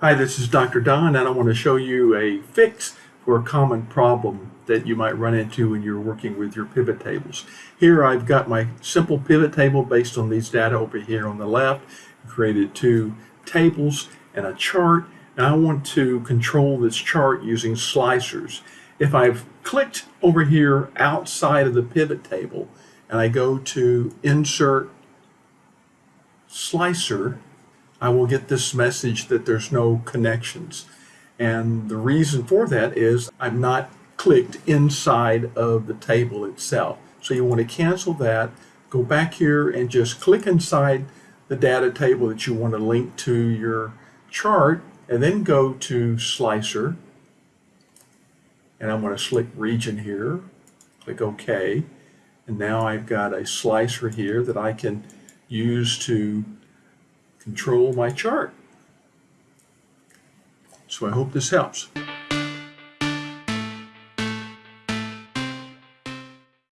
Hi, this is Dr. Don, and I want to show you a fix for a common problem that you might run into when you're working with your pivot tables. Here I've got my simple pivot table based on these data over here on the left. I created two tables and a chart, and I want to control this chart using slicers. If I've clicked over here outside of the pivot table and I go to Insert Slicer, I will get this message that there's no connections. And the reason for that is I've not clicked inside of the table itself. So you want to cancel that, go back here and just click inside the data table that you want to link to your chart and then go to Slicer. And I'm going to select region here, click OK. And now I've got a slicer here that I can use to control my chart. So I hope this helps.